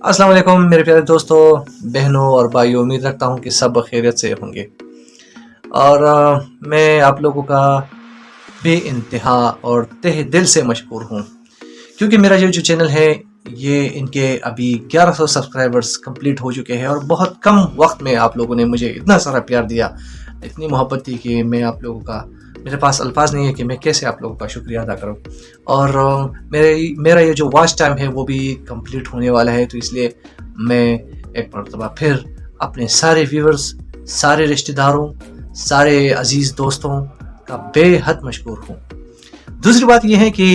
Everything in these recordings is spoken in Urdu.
السلام علیکم میرے پیارے دوستوں بہنوں اور بھائیوں، امید رکھتا ہوں کہ سب خیریت سے ہوں گے۔ اور میں آپ لوگوں کا بے انتہا اور تہ دل سے مشکور ہوں۔ کیونکہ میرا یہ جو چینل ہے، یہ ان کے ابھی گیارہ سو سبسکرائبرز کمپلیٹ ہو چکے ہیں اور بہت کم وقت میں آپ لوگوں نے مجھے اتنا سارا پیار دیا، اتنی محبت دی کہ میں آپ لوگوں کا میرے پاس الفاظ نہیں ہے کہ میں کیسے آپ لوگوں کا شکریہ ادا کروں۔ اور میرے، میرا یہ جو واچ ٹائم ہے وہ بھی کمپلیٹ ہونے والا ہے، تو اس لیے میں ایک مرتبہ پھر اپنے سارے ویورز سارے رشتہ داروں، سارے عزیز دوستوں کا بے حد مشکور ہوں۔ دوسری بات یہ ہے کہ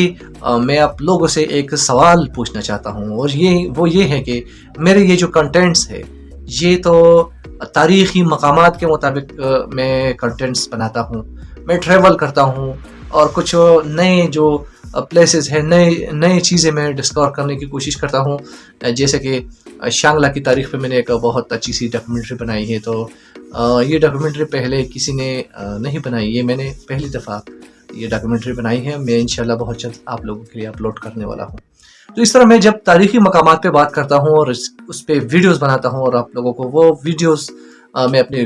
میں آپ لوگوں سے ایک سوال پوچھنا چاہتا ہوں، اور یہ، وہ یہ ہے کہ میرے یہ جو کنٹینٹس ہے، یہ تو تاریخی مقامات کے مطابق میں کنٹینٹس بناتا ہوں۔ میں ٹریول کرتا ہوں اور کچھ نئے جو پلیسز ہیں، نئے نئے چیزیں میں ڈسکور کرنے کی کوشش کرتا ہوں۔ جیسے کہ شانگلہ کی تاریخ پہ میں نے ایک بہت اچھی سی ڈاکومنٹری بنائی ہے۔ تو یہ ڈاکومنٹری پہلے کسی نے نہیں بنائی، یہ میں نے پہلی دفعہ یہ ڈاکومنٹری بنائی ہے۔ میں انشاءاللہ بہت جلد آپ لوگوں کے لیے اپلوڈ کرنے والا ہوں۔ تو اس طرح میں جب تاریخی مقامات پہ بات کرتا ہوں اور اس پہ ویڈیوز بناتا ہوں اور آپ لوگوں کو وہ ویڈیوز میں اپنے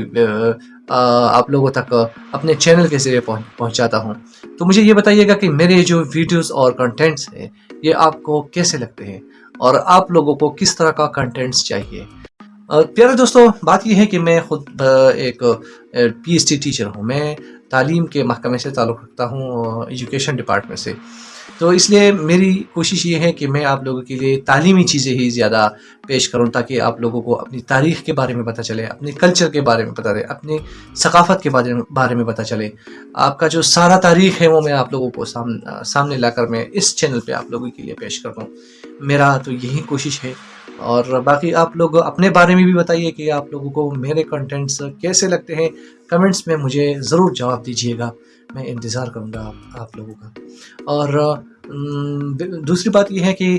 آپ لوگوں تک اپنے چینل کے ذریعے پہنچاتا ہوں۔ تو مجھے یہ بتائیے گا کہ میرے جو ویڈیوز اور کنٹینٹس ہیں، یہ آپ کو کیسے لگتے ہیں؟ اور آپ لوگوں کو کس طرح کا کنٹینٹس چاہیے؟ پیارے دوستو، بات یہ ہے کہ میں خود ایک پی ایچ ڈی ٹیچر ہوں۔ میں تعلیم کے محکمے سے تعلق رکھتا ہوں ایجوکیشن ڈپارٹمنٹ سے۔ تو اس لیے میری کوشش یہ ہے کہ میں آپ لوگوں کے لیے تعلیمی چیزیں ہی زیادہ پیش کروں تاکہ آپ لوگوں کو اپنی تاریخ کے بارے میں پتہ چلے، اپنے کلچر کے بارے میں پتہ چلے اپنی ثقافت کے بارے میں پتہ چلے۔ آپ کا جو سارا تاریخ ہے وہ میں آپ لوگوں کو سامنے لا کر میں اس چینل پہ آپ لوگوں کے لیے پیش کر دوں میرا تو یہی کوشش ہے اور باقی آپ لوگ اپنے بارے میں بھی بتائیے کہ آپ لوگوں کو میرے کنٹینٹس کیسے لگتے ہیں؟ کمنٹس میں مجھے ضرور جواب دیجیے گا۔ میں انتظار کروں گا آپ لوگوں کا۔ اور دوسری بات یہ ہے کہ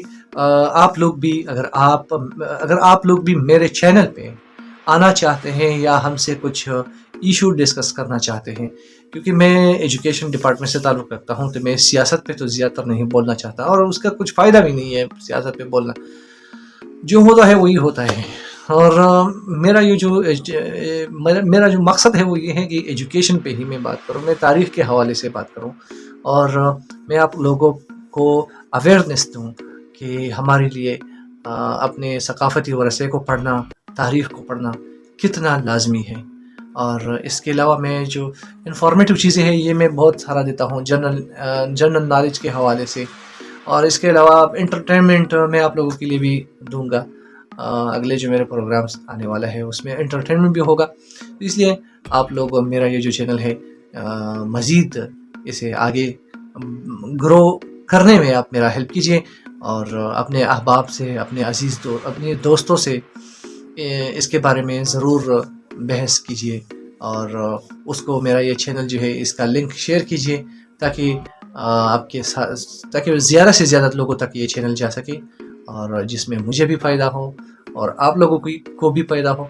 آپ لوگ بھی اگر آپ اگر آپ لوگ بھی میرے چینل پہ آنا چاہتے ہیں یا ہم سے کچھ ایشو ڈسکس کرنا چاہتے ہیں، کیونکہ میں ایجوکیشن ڈپارٹمنٹ سے تعلق رکھتا ہوں، تو میں سیاست پہ تو زیادہ تر نہیں بولنا چاہتا اور اس کا کچھ فائدہ بھی نہیں ہے سیاست پہ بولنا۔ جو ہوتا ہے وہی ہوتا ہے۔ اور میرا یہ جو میرا جو مقصد ہے وہ یہ ہے کہ ایجوکیشن پہ ہی میں بات کروں، میں تاریخ کے حوالے سے بات کروں۔ اور میں آپ لوگوں کو اویئرنیس دوں کہ ہمارے لیے اپنے ثقافتی ورثے کو پڑھنا، تاریخ کو پڑھنا کتنا لازمی ہے۔ اور اس کے علاوہ میں جو انفارمیٹیو چیزیں ہیں، یہ میں بہت سارا دیتا ہوں۔ جنرل جنرل نالج کے حوالے سے۔ اور اس کے علاوہ انٹرٹینمنٹ میں آپ لوگوں کے لیے بھی دوں گا۔ اگلے جو میرے پروگرامس آنے والا ہے، اس میں انٹرٹینمنٹ بھی ہوگا۔ اس لیے آپ لوگ، میرا یہ جو چینل ہے مزید اسے آگے گرو کرنے میں آپ میرا ہیلپ کیجیے اور اپنے احباب سے، اپنے عزیز دو، اپنے دوستوں سے اس کے بارے میں ضرور بحث کیجیے اور اس کو میرا یہ چینل جو ہے، اس کا لنک شیئر کیجیے تاکہ آپ کے ساتھ تاکہ زیادہ سے زیادہ لوگوں تک یہ چینل جا سکے اور جس میں مجھے بھی فائدہ ہو اور آپ لوگوں کی کو بھی فائدہ ہو۔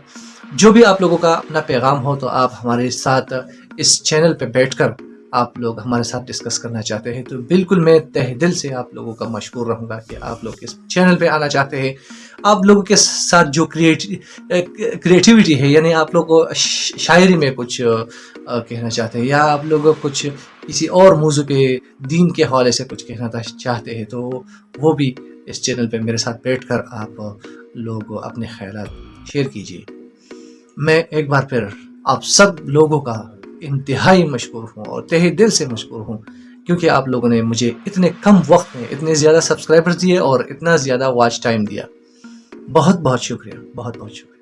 جو بھی آپ لوگوں کا اپنا پیغام ہو تو آپ ہمارے ساتھ اس چینل پہ بیٹھ کر آپ لوگ ہمارے ساتھ ڈسکس کرنا چاہتے ہیں، تو بالکل میں تہ دل سے آپ لوگوں کا مشکور رہوں گا کہ آپ لوگ اس چینل پہ آنا چاہتے ہیں۔ آپ لوگوں کے ساتھ جو کریٹیوٹی ہے یعنی آپ لوگ شاعری میں کچھ کہنا چاہتے ہیں یا آپ لوگ کچھ کسی اور موضوع پہ دین کے حوالے سے کچھ کہنا چاہتے ہیں، تو وہ بھی اس چینل پہ میرے ساتھ بیٹھ کر آپ لوگ اپنے خیالات شیئر کیجیے۔ میں ایک بار پھر آپ سب لوگوں کا انتہائی مشکور ہوں اور تہہ دل سے مشکور ہوں کیونکہ آپ لوگوں نے مجھے اتنے کم وقت میں اتنے زیادہ سبسکرائبرز دیے اور اتنا زیادہ واچ ٹائم دیا۔ بہت بہت شکریہ، بہت بہت شکریہ۔